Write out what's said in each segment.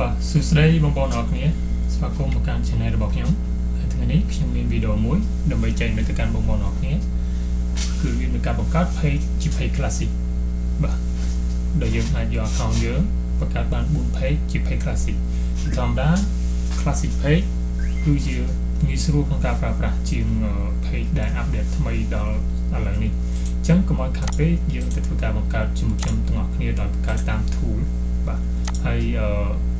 បាទសួស្តីបងប្អូនអរគ្នាស្វាគមន៍មកកាន់ channel របស់ខ្ញុំហើយថ្ងៃនេះខ្ញុំមានវីដេអូមួយដើម្បីចែករំលែកទៅកាន់បងប្អូនអរគ្នាគឺវាមានការបង្កើត page ជា page classic បាទដែលយើងអាចយក account យើងបង្កើតបាន4 page ជា page classic ធម្មតា classic page គឺជាងាយស្រួលក្នុងការប្រើប្រាស់ជាង page ដែល update ថ្មីដល់ឥឡូវនេះអញ្ចឹងកុំឲ្យខាត់ពេកយើងទៅធ្វើការបង្កើតជាមួយខ្ញុំទាំងអស់គ្នាដោយបង្កើតតាម tool បាទហើយអឺ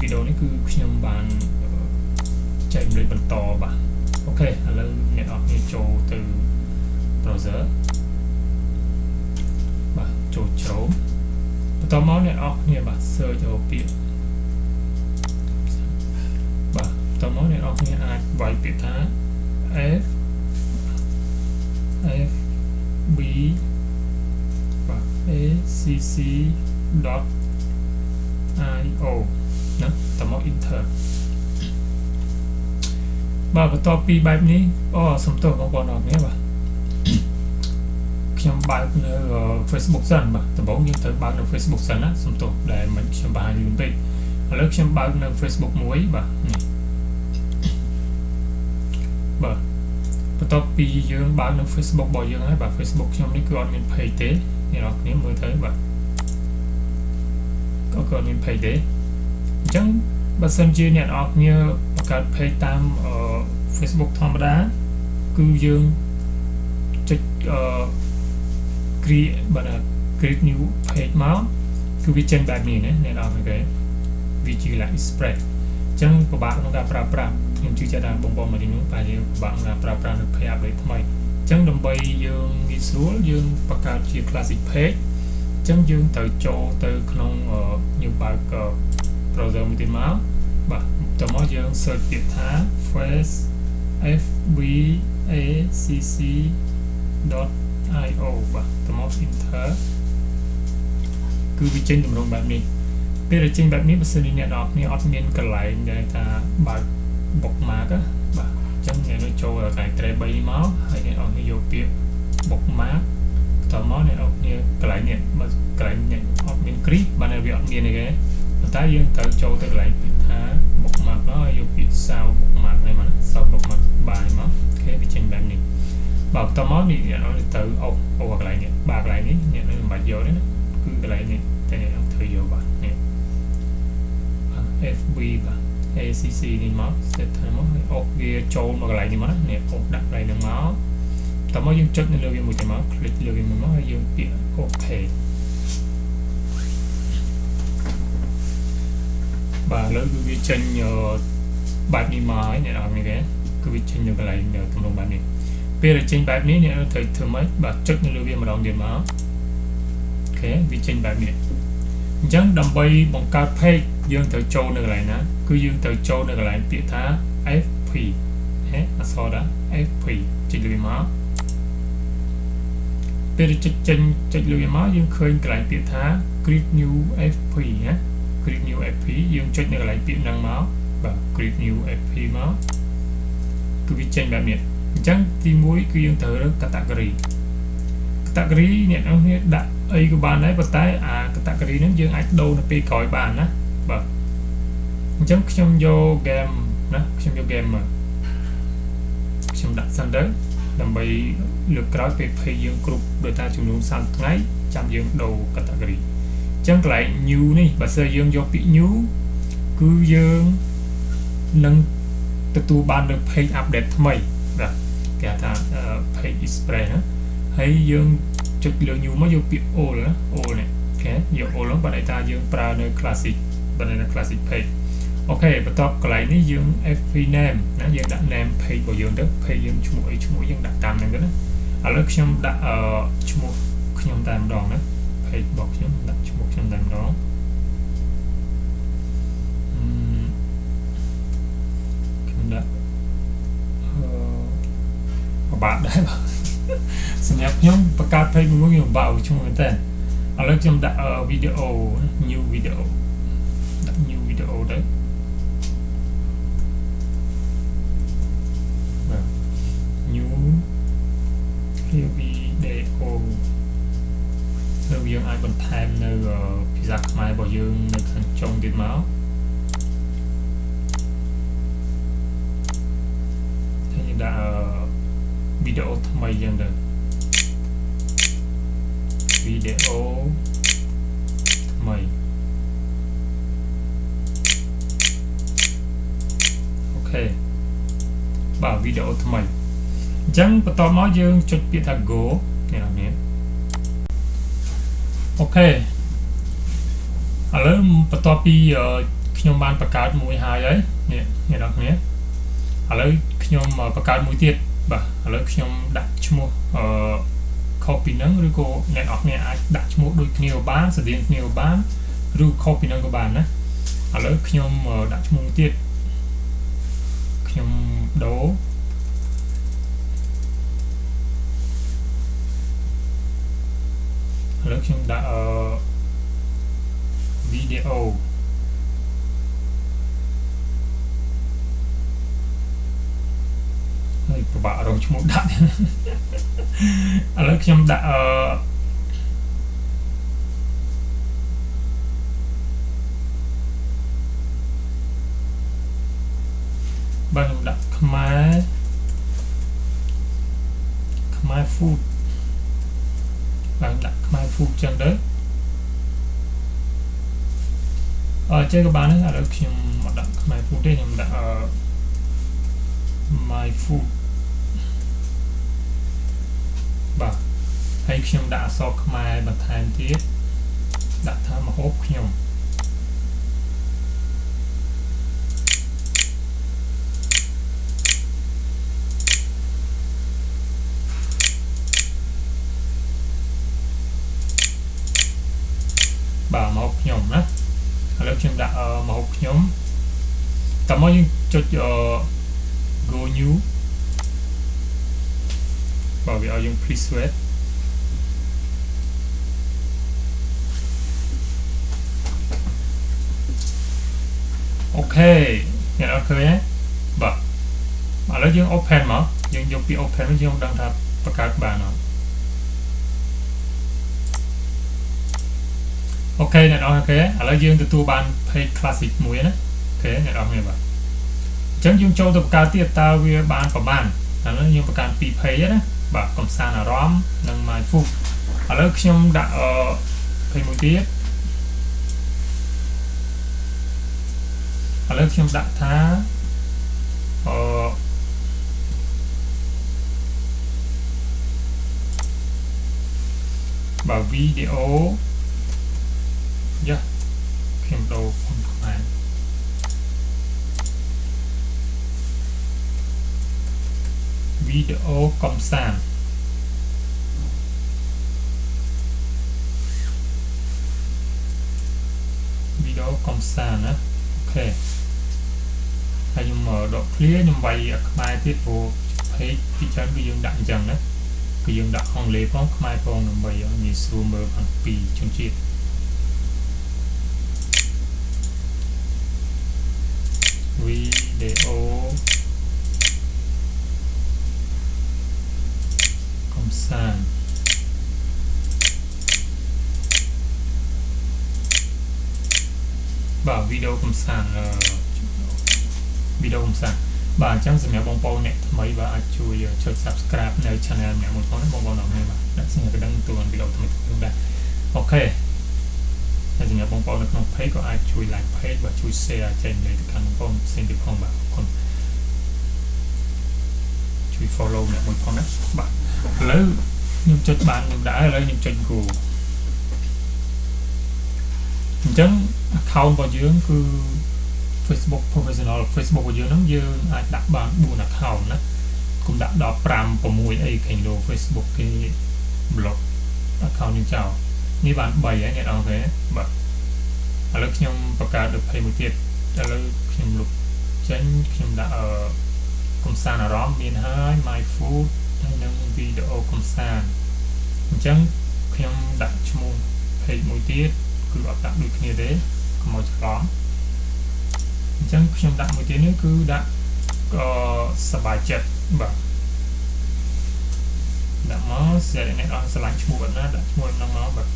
វីដេអូនេះគឺខ្ញុំបានចែករំលែកបន្តបាទអូខេឥឡូវអ្នកនរគ្នាចូលទៅ browser បាទចូលជ្រោមបន្តមកអ្នកនរគ្នាបាទ search រកពាក្យបាទបន្តមកអ្នកនរគ្នាអាចវាយពាក្យថា f f b បាទ acc. io ណា តមក enter បាទបន្ទាប់ពីបែបនេះអូសំទោសបងប្អូនអរគ្នាបាទខ្ញុំបើកនៅ Facebook សិនបាទដំបូងយើងត្រូវបើកនៅ Facebook សិនណាសំទោសដែលមិនខ្ញុំបង្ហាញលឿនពេកឥឡូវខ្ញុំបើកនៅ Facebook មួយបាទនេះបាទបន្ទាប់ពីយើងបើកនៅ Facebook របស់យើងហើយបាទ Facebook ខ្ញុំនេះគឺអត់មាន page ទេអ្នកនរគ្នាមើលទៅបាទក៏គាត់មាន page ទេអញ្ចឹង បើសិនជាអ្នកនរគ្នាបង្កើត page តាម Facebook ធម្មតាគឺយើងចុចអឺ create បាទ create new page មកគឺវាចេញបែបនេះណាអ្នកនរគ្នាវាជា like spread អញ្ចឹងពិបាកក្នុងការប្រើប្រាស់ខ្ញុំជឿជាក់ថាបងប្អូនមួយចំនួនប្រហែលជាពិបាកក្នុងការប្រើប្រាស់នៅ page update ថ្មីអញ្ចឹងដើម្បីយើងងាយស្រួលយើងបង្កើតជា classic page ចឹងយើងត្រូវចូលទៅក្នុងខ្ញុំបើក browser មួយទៀតមកបាទតមកយើង search ពាក្យថា face fbacc.io បាទតមក enter គឺវាចេញតម្រងបែបនេះពេលដែលចេញបែបនេះបើសិនជាអ្នកនរគ្នាអត់មានកន្លែងដែលថាបើក bookmark បាទអញ្ចឹងអ្នកនឹងចូលកន្លែង tray 3នេះមកហើយអ្នកនរគ្នាយកពាក្យ bookmark តមកអ្នកនរគ្នាកន្លែងនេះបើកន្លែងនេះអត់មានគ្រីបានវាអត់មានទេ ប៉ុន្តែយើងត្រូវចូលទៅកន្លែងពាក្យថា bookmark មកហើយយកពាក្យ sound bookmark នេះមក sound bookmark បាយមកអូខេវាចេញបែបនេះបើបន្តមកនេះអ្នកនរទៅអូអូកន្លែងនេះបាកន្លែងនេះអ្នកនឹងមិនបាច់យកទេណាគឺកន្លែងនេះតែអ្នកនឹងធ្វើយកបាទនេះ FB បាទ ACC នេះមក set ថាមកហើយអូវាចូលមកកន្លែងនេះមកណានេះអូដាក់កន្លែងហ្នឹងមកតមកយើងចុចនៅលើវាមួយទៅមក click លើវាមួយមកហើយយើងពាក្យ OK បាទឥឡូវគឺវាចេញបែបនេះមកហើយអ្នកនរគ្នាគឺវាចេញនៅកន្លែងទំនងបែបនេះពេលដែលចេញបែបនេះអ្នកត្រូវធ្វើម៉េចបាទចុចនៅលើវាម្ដងទៀតមកអូខេវាចេញបែបនេះអញ្ចឹងដើម្បីបង្កើត page យើងត្រូវចូលនៅកន្លែងណា គឺយើងត្រូវចូលនៅកន្លែងពាក្យថា fp ហេអក្សរថា fp ចុចលើវាមកពេលចុចចេញចុចលើវាមកយើងឃើញកន្លែងពាក្យថា create new fp ណា create new fp យើងចុចនៅកន្លែងពាក្យហ្នឹងមកបាទ create new fp មកគឺវាចេញបែបនេះអញ្ចឹងទី1គឺយើងត្រូវរើស category category អ្នកនរគ្នាដាក់អីក៏បានដែរប៉ុន្តែអា category ហ្នឹងយើងអាចដូរនៅពេលក្រោយបានណាបាទអញ្ចឹងខ្ញុំយក game ណាខ្ញុំយក game មកខ្ញុំដាក់សិនទៅដើម្បីលើកក្រោយពេល page យើងគ្រប់ដោយតាចំនួន30ថ្ងៃចាំយើងដូរ category អញ្ចឹងកន្លែង new នេះបើសិនយើងយកពាក្យ new គឺយើងនឹងទទួលបាននៅ page update ថ្មីបាទគេហៅថា page express ណាហើយយើងចុចលើ new មកយកពាក្យ all ណា all នេះអូខេយក all ហ្នឹងបើន័យថាយើងប្រើនៅ classic បើនៅ classic page អូខេបន្ទាប់កន្លែងនេះយើង fp name ណាយើងដាក់ name page របស់យើងទៅ page យើងឈ្មោះអីឈ្មោះយើងដាក់តាមហ្នឹងទៅណាឥឡូវខ្ញុំដាក់អឺឈ្មោះខ្ញុំតែម្ដងណា page របស់ខ្ញុំដាក់ ឈ្មោះខ្ញុំតែម្ដងខ្ញុំដាក់អឺពិបាកដែរបាទសម្រាប់ខ្ញុំបង្កើត page មួយខ្ញុំពិបាកឈ្មោះមែនតើឥឡូវខ្ញុំដាក់វីដេអូ new video ដាក់ new video ទៅ new video នៅយើងអាចបន្ថែមនៅភាសាខ្មែររបស់យើងនៅខាងចចុងទៀតមកហើយយើងដាក់វីដេអូថ្មីយ៉ាងទៅវីដេអូថ្មីអូខេបាទវីដេអូថ្មីអញ្ចឹងបន្ទាប់មកយើងចុចពាក្យថា go នេះនេះ អូខេឥឡូវបន្ទាប់ពីខ្ញុំបានបង្កើតមួយហើយហើយនេះអ្នកនរគ្នាឥឡូវខ្ញុំបង្កើតមួយទៀតបាទឥឡូវខ្ញុំដាក់ឈ្មោះអឺ copy ហ្នឹងឬក៏អ្នកនរគ្នាអាចដាក់ឈ្មោះដូចគ្នាក៏បានស្តៀងគ្នាក៏បានឬ copy ហ្នឹងក៏បានណាឥឡូវខ្ញុំដាក់ឈ្មោះទៀតខ្ញុំដូរ ឥឡូវខ្ញុំដាក់អឺវីដេអូហើយពិបាករកឈ្មោះដាក់ឥឡូវខ្ញុំដាក់អឺបាទខ្ញុំដាក់ខ្មែរខ្មែរ food ឡើងដាក់ខ្មែរ food ចឹងទៅអឺចេះក៏បានដែរឥឡូវខ្ញុំមកដាក់ខ្មែរ food ទេខ្ញុំដាក់អឺ my food បាទហើយខ្ញុំដាក់អក្សរខ្មែរបន្ថែមទៀតដាក់ថាមហូបខ្ញុំបាទមកខ្ញុំណាឥឡូវខ្ញុំដាក់មកខ្ញុំតើ មកយើងចុច go new បាទវាឲ្យយើង please wait អូខេអ្នកអត់ឃើញទេបាទឥឡូវយើង open មកយើងយកពី open មកយើងដឹងថាបង្កើតបានអត់OK អ្នកនរ OK ឥឡូវយើងទទួលបាន page classic មួយណា OK អ្នកនរគ្នាបាទអញ្ចឹងយើងចូលទៅបង្កើតទៀតតើវាបានប្រមាណឥឡូវយើងបង្កើត2 page ណាបាទកំសាន្តអារម្មណ៍និង my food ឥឡូវខ្ញុំដាក់អឺ page មួយទៀតឥឡូវខ្ញុំដាក់ថាអឺបាទវីដេអូយ៉ាខ្ញុំដូរគុណខ្មែរវី ដេអូកំសាន្តវីដេអូកំសាន្តណាអូខេហើយខ្ញុំដក clear ខ្ញុំវាយខ្មែរទៀតព្រោះ page ពីច្រើនគឺយើងដាក់អញ្ចឹងណាគឺយើងដាក់អង់គ្លេសផងខ្មែរផងដើម្បីឲ្យងាយស្រួលមើលខាងពីជនជាតិវីដេអូ កំសាន្តបាទវីដេអូកំសាន្តវីដេអូកំសាន្តបាទអញ្ចឹងសម្រាប់បងប្អូនអ្នកថ្មីបាទអាចជួយចុច Subscribe នៅ Channel ម្នាក់មួយផងបងប្អូនអរគុណបាទដាក់សញ្ញាកណ្ដឹងទូវីដេអូថ្មីៗដែរអូខេហើយសម្រាប់បងប្អូននៅក្នុង page ក៏អាចជួយ like page បាទជួយ share ចែករំលែកទៅកាន់បងប្អូនផ្សេងទៀតផងបាទអរគុណជួយ follow អ្នកមួយផងណាបាទ ឥឡូវខ្ញុំចុចបានខ្ញុំដាក់ឥឡូវខ្ញុំចុច go អញ្ចឹង account របស់យើងគឺ Facebook professional Facebook របស់យើងហ្នឹងយើងអាចដាក់បាន4 account ណាគុំដាក់ដល់5 6អីគេលោ Facebook គេ block account យើងចោលនេះបាន3ហើយអ្នកនរគេបាទឥឡូវខ្ញុំបង្កើតទៅ20មួយទៀតឥឡូវខ្ញុំលុបចេញខ្ញុំដាក់អឺកំសាន្តអារម្មណ៍មានហើយ my food ហើយនឹងវីដេអូកំសាន្តអញ្ចឹងខ្ញុំដាក់ឈ្មោះ page មួយទៀតគឺអត់ដាក់ដូចគ្នាទេកុំឲ្យច្រឡំអញ្ចឹងខ្ញុំដាក់មួយទៀតនេះគឺដាក់ក៏សบายចិត្តបាទដាក់មកសិលអ្នកអត់ស្រឡាញ់ឈ្មោះអត់ណាដាក់ឈ្មោះហ្នឹងមកបាទ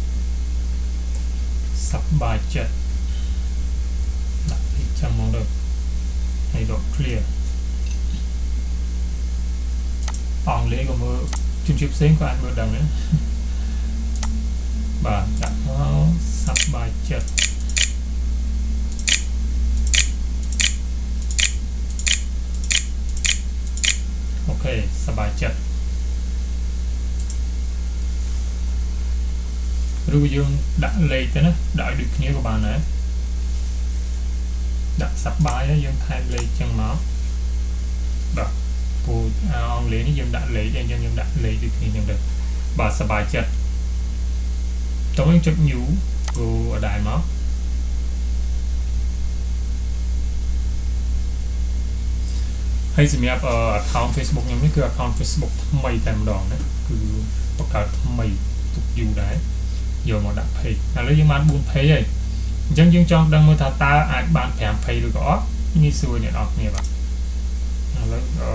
សบายចិត្តដាក់ពីចាំមកដល់ហើយដល់ clear អង់គ្លេសក៏មើលជនជាតិផ្សេងក៏អាចមើលដឹងដែរបាទដាក់មកសប្បាយចិត្តអូខេសប្បាយចិត្តឬយើងដាក់លេខទៅណាដាក់ឲ្យដូចគ្នាក៏បានដែរដាក់សប្បាយហើយយើងថែមលេខចឹងមកបាទ ពូអង់គ្លេសនេះយើងដាក់លេខអញ្ចឹងយើងដាក់លេខដូចគ្នាចឹងទៅបាទសប្បាយចិត្តតោះយើងចុច new គូអដែរមកហើយសម្រាប់ account Facebook ខ្ញុំនេះគឺ account Facebook ថ្មីតែម្ដងណាគឺបង្កើតថ្មីទុកយូរដែរយកមកដាក់ page ឥឡូវយើងបាន4 page ហើយអញ្ចឹងយើងចង់ដឹងមើលថាតើអាចបាន5 page ឬក៏អត់ងាយស្រួលអ្នកនរគ្នាបាទ ឥឡូវអឺ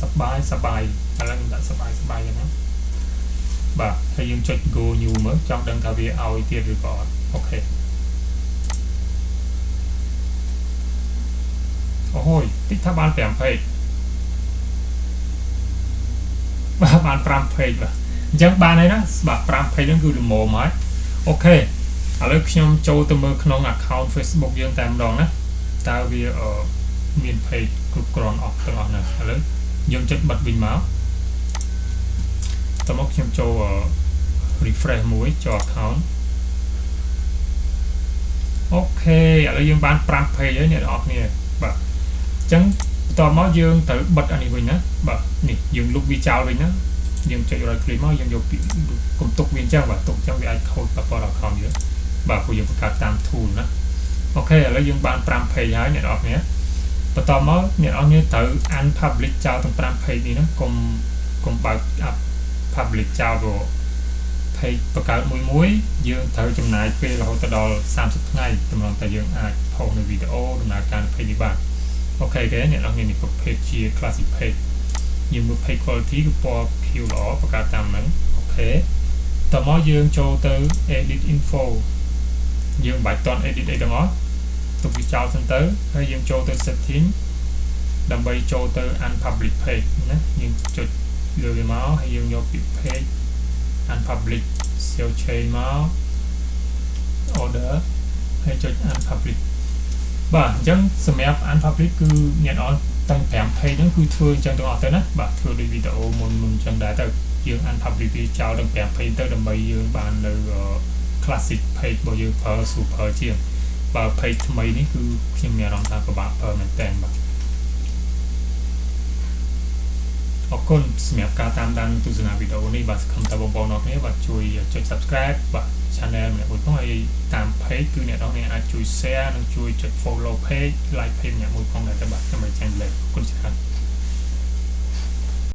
សបាយសបាយឥឡូវខ្ញុំដាក់សបាយសបាយយ៉ាងណាបាទហើយយើងចុច go new មើលចង់ដឹងថាវាឲ្យទៀតឬក៏អត់ OK អូហូយតិចថាបាន5 page បាទបាន5 page បាទអញ្ចឹងបានហើយណាបាទ5 page ហ្នឹងគឺល្មមហើយអូខេឥឡូវខ្ញុំចូលទៅមើលក្នុង account Facebook យើងតែម្ដងណា តើវាមាន page គ្រប់គ្រាន់អស់ទាំងអស់ណាឥឡូវយើងចុចបិទវិញមកតមកខ្ញុំចូល refresh មួយចូល account អូខេឥឡូវយើងបាន5 page ហើយអ្នកនរគ្នាបាទអញ្ចឹងបន្ទាប់មកយើងត្រូវបិទអានេះវិញណាបាទនេះយើងលុបវាចោលវិញណាយើងចុច right click មកយើងយកពីកុំទុកវាអញ្ចឹងបាទទុកអញ្ចឹងវាអាចខូចប៉ះពាល់ដល់ account យើងបាទព្រោះយើងបង្កើតតាម tool ណា អូខេឥឡូវយើងបាន5 page ហើយអ្នកនរគ្នាបន្តមកអ្នកនរគ្នាត្រូវ unpublic ចោលទាំង5 page នេះណាកុំកុំបើក public ចោលព្រោះ page បង្កើតមួយមួយយើងត្រូវចំណាយពេលរហូតដល់30ថ្ងៃតម្រង់តែយើងអាចផុសនៅវីដេអូដំណើរការ page នេះបានOK គេអ្នកនរគ្នានេះ page ជា classic page យើងមើល page quality គឺពណ៌ខៀវល្អបង្កើតតាមហ្នឹង OK តមកយើងចូលទៅ edit info យើងមិនបាច់តន់ edit អីទាំងអស់ ទុកវាចោលសិនទៅហើយយើងចូលទៅ setting ដើម្បីចូលទៅ unpublic page ណាយើងចុចលើវាមកហើយយើងយកពី page unpublish save change មក order ហើយចុច unpublic បាទអញ្ចឹងសម្រាប់ unpublic គឺអ្នកនរតាំង5 page ហ្នឹងគឺធ្វើអញ្ចឹងទាំងអស់ទៅណាបាទធ្វើដូចវីដេអូមុនមុនអញ្ចឹងដែរទៅយើង unpublic វាចោលទាំង5 page ទៅដើម្បីយើងបាននៅ classic page របស់យើងប្រើ super ជាង បើ page ថ្មីនេះគឺខ្ញុំមានអារម្មណ៍ថាពិបាកប្រើមែនតើបាទអរគុណសម្រាប់ការតាមដានទស្សនាវីដេអូនេះបាទសង្ឃឹមថាបងប្អូនអរគ្នាបាទជួយចុច Subscribe បាទ Channel ម្នាក់មួយផងហើយតាម Page គឺអ្នកនរគ្នាអាចជួយ Share និងជួយចុច Follow Page Like Page ម្នាក់មួយផងដែរបាទដើម្បីចាញ់លេខអរគុណច្រើន